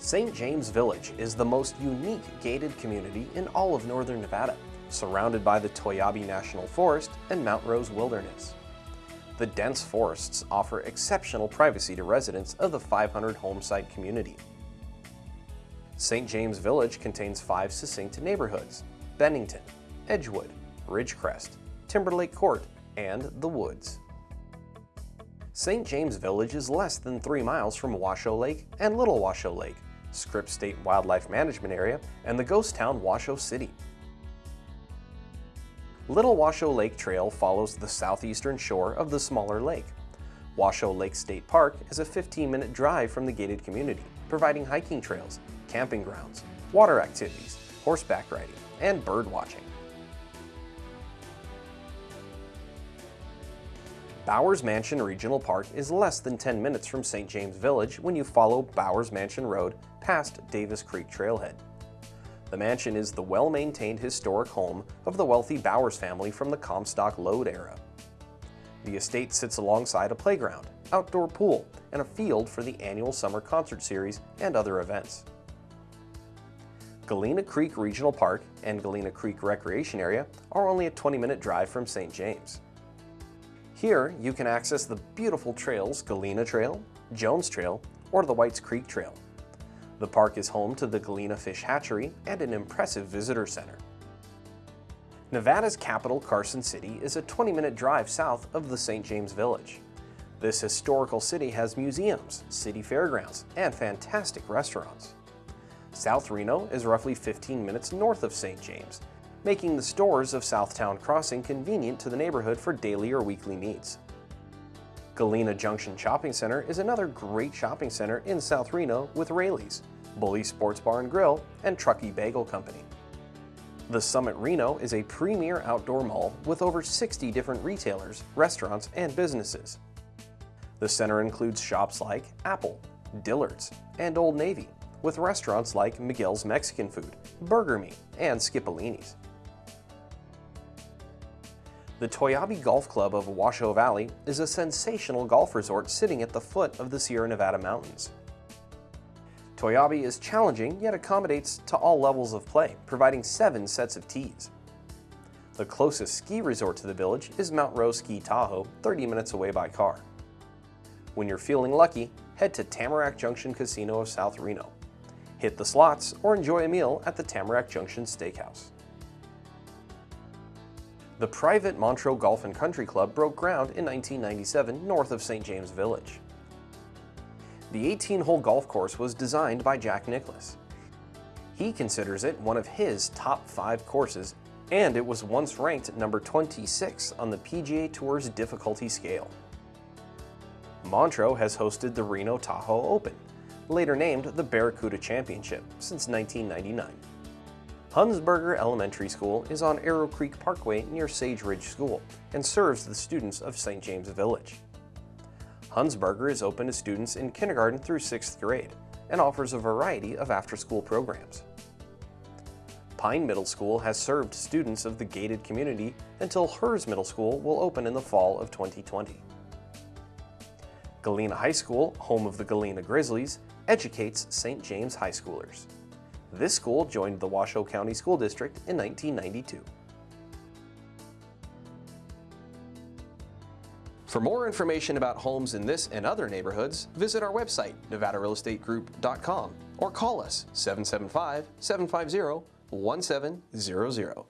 St. James Village is the most unique gated community in all of northern Nevada, surrounded by the Toiyabe National Forest and Mount Rose Wilderness. The dense forests offer exceptional privacy to residents of the 500 home site community. St. James Village contains five succinct neighborhoods, Bennington, Edgewood, Ridgecrest, Timberlake Court, and The Woods. St. James Village is less than three miles from Washoe Lake and Little Washoe Lake, Scripps State Wildlife Management Area, and the ghost town Washoe City. Little Washoe Lake Trail follows the southeastern shore of the smaller lake. Washoe Lake State Park is a 15-minute drive from the gated community, providing hiking trails, camping grounds, water activities, horseback riding, and bird watching. Bowers Mansion Regional Park is less than 10 minutes from St. James Village when you follow Bowers Mansion Road past Davis Creek Trailhead. The mansion is the well-maintained historic home of the wealthy Bowers family from the Comstock Lode era. The estate sits alongside a playground, outdoor pool, and a field for the annual summer concert series and other events. Galena Creek Regional Park and Galena Creek Recreation Area are only a 20-minute drive from St. James. Here, you can access the beautiful trails Galena Trail, Jones Trail, or the Whites Creek Trail. The park is home to the Galena Fish Hatchery and an impressive visitor center. Nevada's capital, Carson City, is a 20-minute drive south of the St. James Village. This historical city has museums, city fairgrounds, and fantastic restaurants. South Reno is roughly 15 minutes north of St. James making the stores of Southtown Crossing convenient to the neighborhood for daily or weekly needs. Galena Junction Shopping Center is another great shopping center in South Reno with Raley's, Bully Sports Bar and Grill, and Truckee Bagel Company. The Summit Reno is a premier outdoor mall with over 60 different retailers, restaurants, and businesses. The center includes shops like Apple, Dillard's, and Old Navy, with restaurants like Miguel's Mexican Food, Burger Me, and Skipolini's. The Toiyabe Golf Club of Washoe Valley is a sensational golf resort sitting at the foot of the Sierra Nevada mountains. Toiyabe is challenging yet accommodates to all levels of play, providing seven sets of tees. The closest ski resort to the village is Mount Rose Ski Tahoe, 30 minutes away by car. When you're feeling lucky, head to Tamarack Junction Casino of South Reno. Hit the slots or enjoy a meal at the Tamarack Junction Steakhouse. The private Montreux Golf and Country Club broke ground in 1997 north of St. James Village. The 18-hole golf course was designed by Jack Nicklaus. He considers it one of his top five courses, and it was once ranked number 26 on the PGA Tour's difficulty scale. Montreux has hosted the Reno Tahoe Open, later named the Barracuda Championship, since 1999. Hunsberger Elementary School is on Arrow Creek Parkway near Sage Ridge School and serves the students of St. James Village. Hunsberger is open to students in kindergarten through 6th grade and offers a variety of after-school programs. Pine Middle School has served students of the gated community until Herz Middle School will open in the fall of 2020. Galena High School, home of the Galena Grizzlies, educates St. James high schoolers. This school joined the Washoe County School District in 1992. For more information about homes in this and other neighborhoods, visit our website, nevadarealestategroup.com, or call us 775-750-1700.